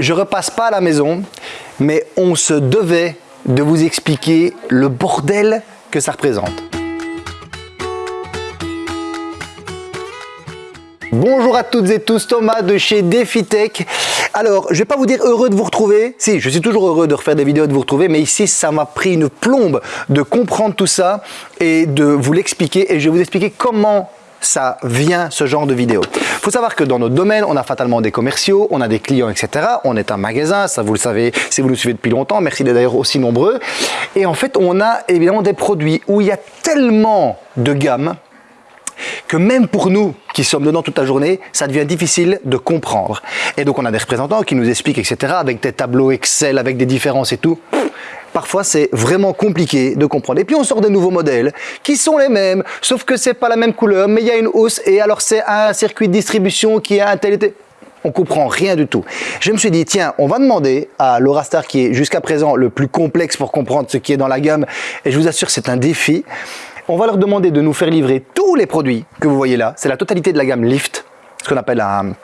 je repasse pas à la maison, mais on se devait de vous expliquer le bordel que ça représente. Bonjour à toutes et tous, Thomas de chez DefiTech. Alors, je vais pas vous dire heureux de vous retrouver. Si, je suis toujours heureux de refaire des vidéos de vous retrouver, mais ici, ça m'a pris une plombe de comprendre tout ça et de vous l'expliquer. Et je vais vous expliquer comment ça vient ce genre de vidéo. Faut savoir que dans notre domaine, on a fatalement des commerciaux, on a des clients, etc. On est un magasin, ça vous le savez si vous nous suivez depuis longtemps. Merci d'être d'ailleurs aussi nombreux. Et en fait, on a évidemment des produits où il y a tellement de gammes que même pour nous qui sommes dedans toute la journée, ça devient difficile de comprendre. Et donc on a des représentants qui nous expliquent, etc., avec des tableaux Excel, avec des différences et tout. Parfois, c'est vraiment compliqué de comprendre. Et puis, on sort des nouveaux modèles qui sont les mêmes, sauf que c'est pas la même couleur, mais il y a une hausse et alors c'est un circuit de distribution qui a un tel été on comprend rien du tout. Je me suis dit, tiens, on va demander à Laura Star, qui est jusqu'à présent le plus complexe pour comprendre ce qui est dans la gamme, et je vous assure, c'est un défi on va leur demander de nous faire livrer tous les produits que vous voyez là. C'est la totalité de la gamme Lift, ce qu'on appelle un,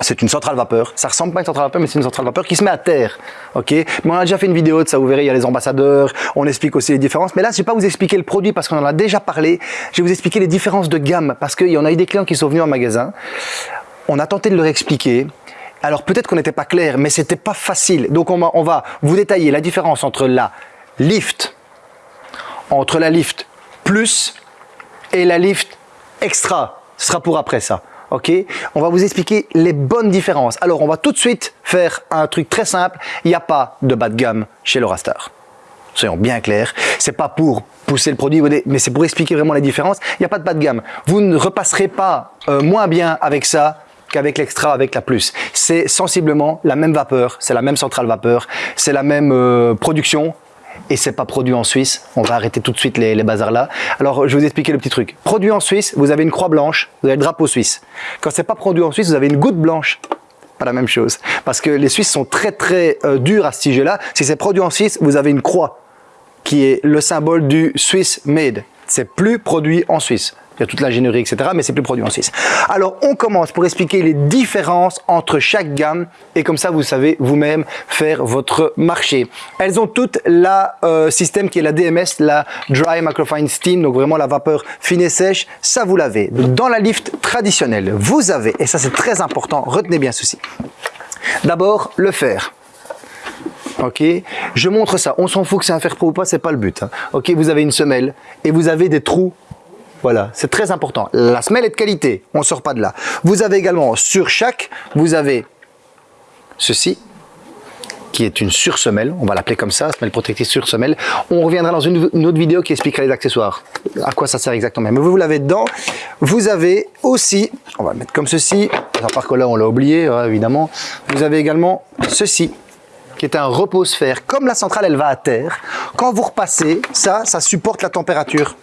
c'est une centrale vapeur. Ça ressemble pas à une centrale vapeur, mais c'est une centrale vapeur qui se met à terre. Ok? Mais on a déjà fait une vidéo de ça, vous verrez, il y a les ambassadeurs, on explique aussi les différences. Mais là, je vais pas vous expliquer le produit parce qu'on en a déjà parlé. Je vais vous expliquer les différences de gamme parce qu'il y en a eu des clients qui sont venus en magasin. On a tenté de leur expliquer. Alors peut-être qu'on n'était pas clair, mais c'était pas facile. Donc on va, on va vous détailler la différence entre la Lift, entre la Lift plus et la lift extra. Ce sera pour après ça. On va vous expliquer les bonnes différences. Alors, on va tout de suite faire un truc très simple. Il n'y a pas de bas de gamme chez Star. Soyons bien clairs. C'est pas pour pousser le produit, mais c'est pour expliquer vraiment les différences. Il n'y a pas de bas de gamme. Vous ne repasserez pas euh, moins bien avec ça qu'avec l'extra, avec la plus. C'est sensiblement la même vapeur, c'est la même centrale vapeur, c'est la même euh, production, et c'est pas produit en Suisse. On va arrêter tout de suite les, bazars là. Alors, je vais vous expliquer le petit truc. Produit en Suisse, vous avez une croix blanche, vous avez le drapeau suisse. Quand c'est pas produit en Suisse, vous avez une goutte blanche. Pas la même chose. Parce que les Suisses sont très très euh, durs à ce sujet-là. Si c'est produit en Suisse, vous avez une croix qui est le symbole du Swiss Made. C'est plus produit en Suisse. Il y a toute l'ingénierie, etc. Mais c'est plus produit en Suisse. Alors, on commence pour expliquer les différences entre chaque gamme. Et comme ça, vous savez vous-même faire votre marché. Elles ont toutes la euh, système qui est la DMS, la Dry Microfine Steam. Donc, vraiment la vapeur fine et sèche. Ça, vous l'avez. Dans la lift traditionnelle, vous avez, et ça c'est très important, retenez bien ceci. D'abord, le fer. Ok, je montre ça. On s'en fout que c'est un fer pro ou pas, c'est pas le but. Hein. Ok, vous avez une semelle et vous avez des trous voilà, c'est très important. La semelle est de qualité, on ne sort pas de là. Vous avez également, sur chaque, vous avez ceci, qui est une sursemelle, on va l'appeler comme ça, semelle protectrice sursemelle. On reviendra dans une, autre vidéo qui expliquera les accessoires, à quoi ça sert exactement. Mais vous l'avez dedans. Vous avez aussi, on va le mettre comme ceci, à part que là on l'a oublié hein, évidemment, vous avez également ceci, qui est un repose-fer. Comme la centrale elle va à terre, quand vous repassez, ça, ça supporte la température.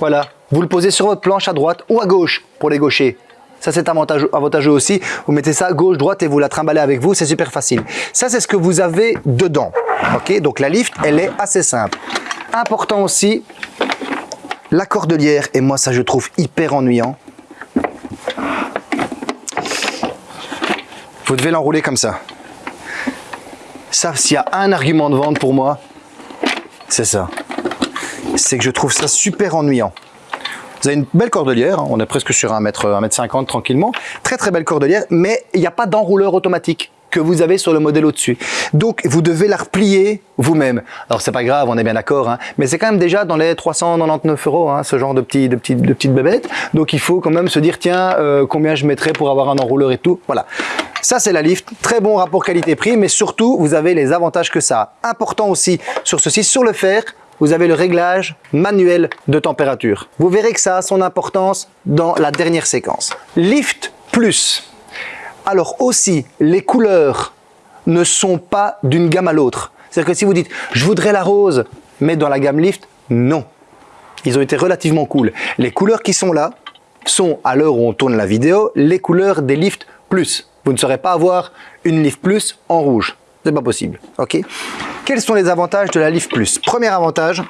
Voilà, vous le posez sur votre planche à droite ou à gauche pour les gauchers. Ça, c'est avantageux, aussi. Vous mettez ça gauche, droite et vous la trimballez avec vous. C'est super facile. Ça, c'est ce que vous avez dedans. Ok, donc la lift, elle est assez simple. Important aussi, la cordelière. Et moi, ça, je trouve hyper ennuyant. Vous devez l'enrouler comme ça. Ça, s'il y a un argument de vente pour moi, c'est ça c'est que je trouve ça super ennuyant. Vous avez une belle cordelière, hein. on est presque sur 1 mètre, 1 mètre 50 tranquillement. Très très belle cordelière, mais il n'y a pas d'enrouleur automatique que vous avez sur le modèle au-dessus. Donc, vous devez la replier vous-même. Alors, c'est pas grave, on est bien d'accord, hein, mais c'est quand même déjà dans les 399 euros, hein, ce genre de, petits, de, petites, de petites bébêtes. Donc, il faut quand même se dire, tiens, euh, combien je mettrais pour avoir un enrouleur et tout. Voilà. Ça, c'est la lift. Très bon rapport qualité-prix, mais surtout, vous avez les avantages que ça a. Important aussi sur ceci, sur le fer, vous avez le réglage manuel de température. Vous verrez que ça a son importance dans la dernière séquence. Lift Plus. Alors aussi, les couleurs ne sont pas d'une gamme à l'autre. C'est-à-dire que si vous dites « je voudrais la rose, mais dans la gamme Lift », non. Ils ont été relativement cool. Les couleurs qui sont là sont, à l'heure où on tourne la vidéo, les couleurs des Lift Plus. Vous ne saurez pas avoir une Lift Plus en rouge. C'est pas possible. Ok? Quels sont les avantages de la Lift Plus Premier avantage,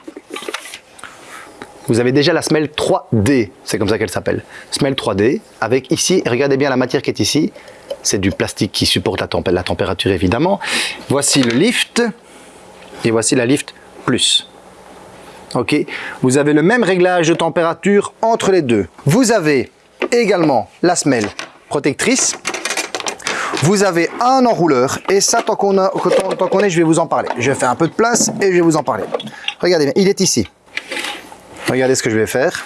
vous avez déjà la semelle 3D, c'est comme ça qu'elle s'appelle. Semelle 3D, avec ici, regardez bien la matière qui est ici, c'est du plastique qui supporte la, température évidemment. Voici le lift et voici la lift plus. Ok, vous avez le même réglage de température entre les deux. Vous avez également la semelle protectrice. Vous avez un enrouleur et ça, tant qu'on est, je vais vous en parler. Je faire un peu de place et je vais vous en parler. Regardez il est ici. Regardez ce que je vais faire.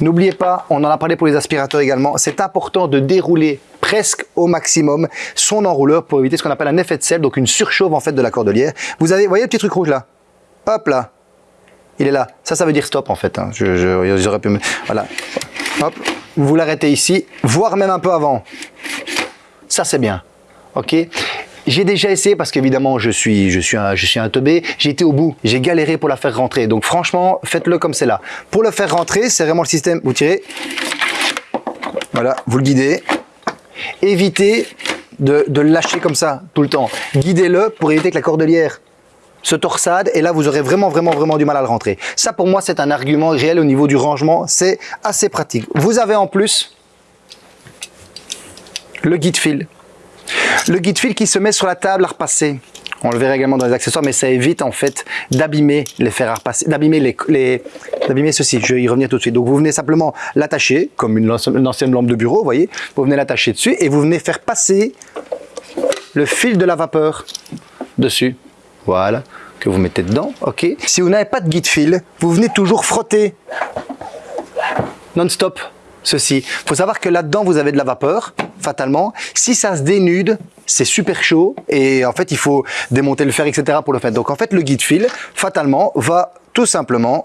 N'oubliez pas, on en a parlé pour les aspirateurs également, c'est important de dérouler presque au maximum son enrouleur pour éviter ce qu'on appelle un effet de sel, donc une surchauffe en fait de la cordelière. Vous avez, voyez le petit truc rouge là? Hop là, il est là. Ça, ça veut dire stop en fait. Hein. Je, pu... Voilà. Hop, vous l'arrêtez ici, voire même un peu avant. Ça, c'est bien. Ok j'ai déjà essayé parce qu'évidemment je suis, je suis un, je suis un teubé. J'ai été au bout, j'ai galéré pour la faire rentrer. Donc franchement, faites-le comme c'est là. Pour le faire rentrer, c'est vraiment le système. Vous tirez, voilà, vous le guidez. Évitez de, de lâcher comme ça tout le temps. Guidez-le pour éviter que la cordelière se torsade et là vous aurez vraiment vraiment vraiment du mal à le rentrer. Ça pour moi c'est un argument réel au niveau du rangement, c'est assez pratique. Vous avez en plus le guide fil le guide fil qui se met sur la table à repasser. On le verra également dans les accessoires, mais ça évite en fait d'abîmer les fers à repasser, d'abîmer les, d'abîmer ceci. Je vais y revenir tout de suite. Donc vous venez simplement l'attacher comme une, ancienne lampe de bureau, vous voyez. Vous venez l'attacher dessus et vous venez faire passer le fil de la vapeur dessus. Voilà, que vous mettez dedans, ok. Si vous n'avez pas de guide fil, vous venez toujours frotter non-stop ceci. Il faut savoir que là-dedans, vous avez de la vapeur, fatalement. Si ça se dénude, c'est super chaud et en fait, il faut démonter le fer, etc. pour le faire. Donc en fait, le guide fil, fatalement, va tout simplement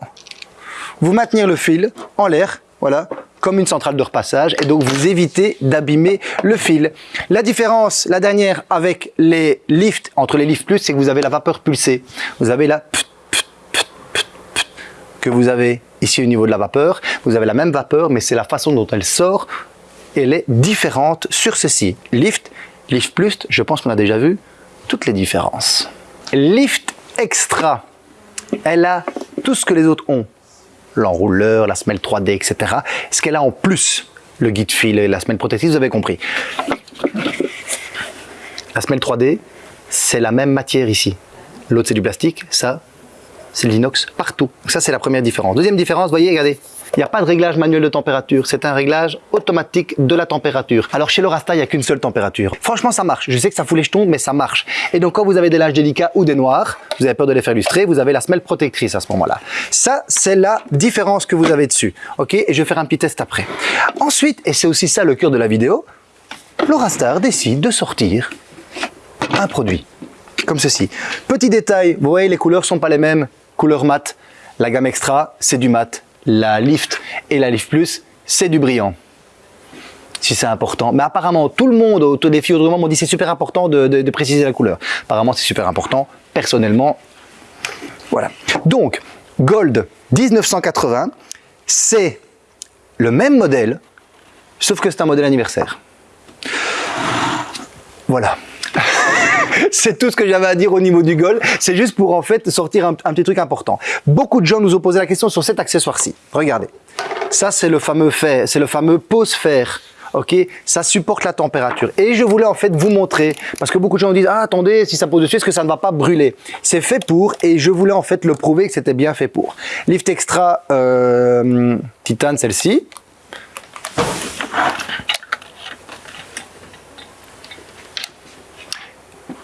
vous maintenir le fil en l'air, voilà, comme une centrale de repassage et donc vous évitez d'abîmer le fil. La différence, la dernière avec les lifts, entre les lifts plus, c'est que vous avez la vapeur pulsée. Vous avez la que vous avez ici au niveau de la vapeur. Vous avez la même vapeur, mais c'est la façon dont elle sort. Elle est différente sur ceci. Lift, Lift Plus, je pense qu'on a déjà vu toutes les différences. Lift Extra, elle a tout ce que les autres ont. L'enrouleur, la semelle 3D, etc. Ce qu'elle a en plus, le guide fil et la semelle protectrice, vous avez compris. La semelle 3D, c'est la même matière ici. L'autre, c'est du plastique. Ça, c'est l'inox partout. Ça, c'est la première différence. Deuxième différence, voyez, regardez, il n'y a pas de réglage manuel de température, c'est un réglage automatique de la température. Alors chez l'Orasta, il n'y a qu'une seule température. Franchement, ça marche. Je sais que ça fout les jetons, mais ça marche. Et donc quand vous avez des lâches délicats ou des noirs, vous avez peur de les faire lustrer, vous avez la semelle protectrice à ce moment-là. Ça, c'est la différence que vous avez dessus. Ok? Et je vais faire un petit test après. Ensuite, et c'est aussi ça le cœur de la vidéo, l'Orastar décide de sortir un produit comme ceci. Petit détail, vous voyez les couleurs sont pas les mêmes couleur mat. La gamme extra, c'est du mat. La lift et la lift plus, c'est du brillant. Si c'est important. Mais apparemment, tout le monde au défi autrement m'ont dit c'est super important de, préciser la couleur. Apparemment, c'est super important. Personnellement, voilà. Donc, Gold 1980, c'est le même modèle, sauf que c'est un modèle anniversaire. Voilà. c'est tout ce que j'avais à dire au niveau du goal. C'est juste pour en fait sortir un, petit truc important. Beaucoup de gens nous ont posé la question sur cet accessoire-ci. Regardez. Ça, c'est le fameux fer, c'est le fameux pose fer. Ok, ça supporte la température. Et je voulais en fait vous montrer, parce que beaucoup de gens disent, ah attendez, si ça pose dessus, est-ce que ça ne va pas brûler? C'est fait pour, et je voulais en fait le prouver que c'était bien fait pour. Lift Extra euh, Titane, celle-ci.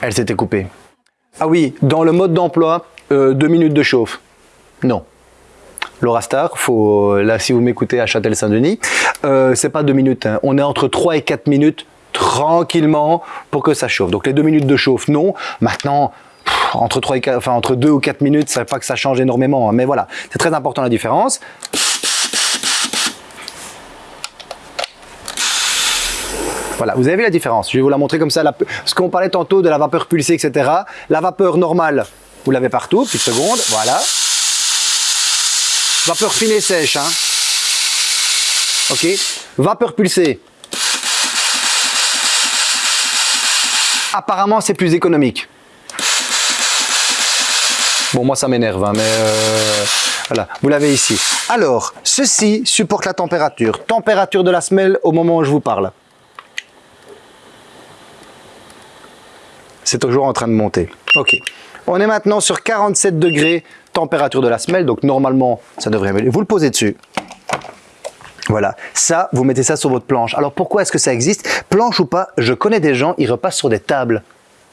Elle s'était coupée. Ah oui, dans le mode d'emploi, euh, deux minutes de chauffe. Non. Laura Star, faut, là si vous m'écoutez à Châtel-Saint-Denis, euh, c'est pas deux minutes, hein. on est entre 3 et 4 minutes tranquillement pour que ça chauffe. Donc les deux minutes de chauffe, non. Maintenant, entre, 3 et 4, enfin, entre 2 ou 4 minutes, ça pas que ça change énormément, hein. mais voilà, c'est très important la différence. Voilà, vous avez vu la différence. Je vais vous la montrer comme ça. ce qu'on parlait tantôt de la vapeur pulsée, etc. La vapeur normale, vous l'avez partout. Petite seconde, voilà. Vapeur fine sèche. Hein. Ok. Vapeur pulsée. Apparemment, c'est plus économique. Bon, moi, ça m'énerve, hein, mais euh, voilà, vous l'avez ici. Alors, ceci supporte la température. Température de la semelle au moment où je vous parle. C'est toujours en train de monter. Ok. On est maintenant sur 47 degrés, température de la semelle. Donc, normalement, ça devrait. Vous le posez dessus. Voilà, ça, vous mettez ça sur votre planche. Alors pourquoi est-ce que ça existe? Planche ou pas, je connais des gens, ils repassent sur des tables.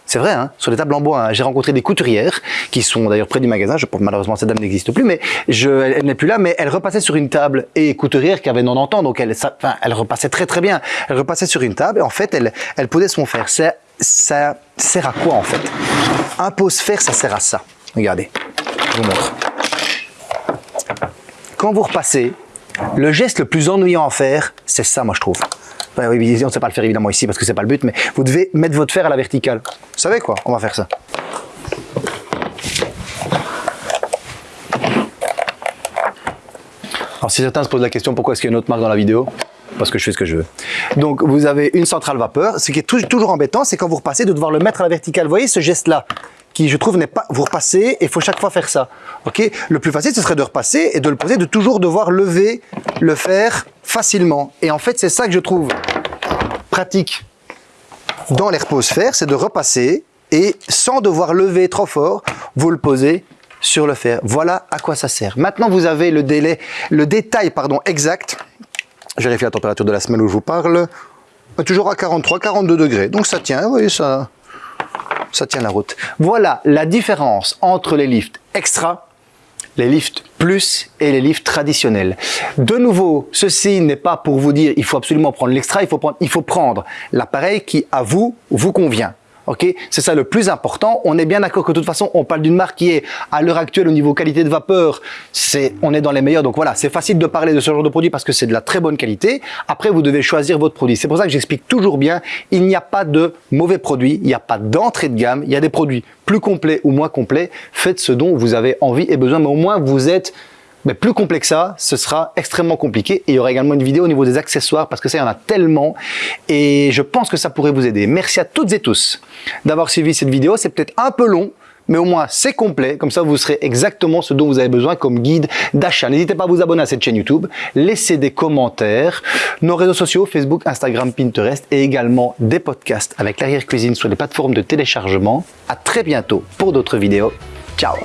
C'est vrai, hein, sur des tables en bois. Hein. J'ai rencontré des couturières qui sont d'ailleurs près du magasin. Je, malheureusement, cette dame n'existe plus, mais elle, n'est plus là. Mais elle repassait sur une table et couturière qui avait 90 ans, donc elle, elle repassait très très bien. Elle repassait sur une table et en fait, elle, elle posait son fer. Ça, ça sert à quoi en fait? Un pose-fer, ça sert à ça. Regardez, je vous montre. Quand vous repassez, le geste le plus ennuyant à faire, c'est ça, moi je trouve. on ne sait pas le faire évidemment ici parce que c'est pas le but, mais vous devez mettre votre fer à la verticale. Vous savez quoi? On va faire ça. Alors si certains se posent la question pourquoi est-ce qu'il y a une autre marque dans la vidéo? Parce que je fais ce que je veux. Donc vous avez une centrale vapeur. Ce qui est toujours embêtant, c'est quand vous repassez de devoir le mettre à la verticale. Vous voyez ce geste-là qui je trouve n'est pas vous repassez et il faut chaque fois faire ça. OK? Le plus facile ce serait de repasser et de le poser de toujours devoir lever le faire facilement. Et en fait, c'est ça que je trouve pratique dans fer, c'est de repasser et sans devoir lever trop fort, vous le posez sur le fer. Voilà à quoi ça sert. Maintenant, vous avez le délai, le détail pardon exact. Je vérifie la température de la semaine où je vous parle. Toujours à 43, 42 degrés. Donc ça tient, vous voyez ça ça tient la route. Voilà la différence entre les lifts extra, les lifts plus et les lifts traditionnels. De nouveau, ceci n'est pas pour vous dire il faut absolument prendre l'extra, il faut prendre l'appareil qui à vous vous convient. Ok, c'est ça le plus important. On est bien d'accord que de toute façon, on parle d'une marque qui est à l'heure actuelle au niveau qualité de vapeur, on est dans les meilleurs. Donc voilà, c'est facile de parler de ce genre de produit parce que c'est de la très bonne qualité. Après, vous devez choisir votre produit. C'est pour ça que j'explique toujours bien, il n'y a pas de mauvais produits, il n'y a pas d'entrée de gamme, il y a des produits plus complets ou moins complets. Faites ce dont vous avez envie et besoin, mais au moins vous êtes mais plus complexe que ça, ce sera extrêmement compliqué. Et il y aura également une vidéo au niveau des accessoires parce que ça, il y en a tellement. Et je pense que ça pourrait vous aider. Merci à toutes et tous d'avoir suivi cette vidéo. C'est peut-être un peu long, mais au moins c'est complet. Comme ça, vous serez exactement ce dont vous avez besoin comme guide d'achat. N'hésitez pas à vous abonner à cette chaîne YouTube, laissez des commentaires, nos réseaux sociaux, Facebook, Instagram, Pinterest et également des podcasts avec l'arrière-cuisine sur les plateformes de téléchargement. À très bientôt pour d'autres vidéos. Ciao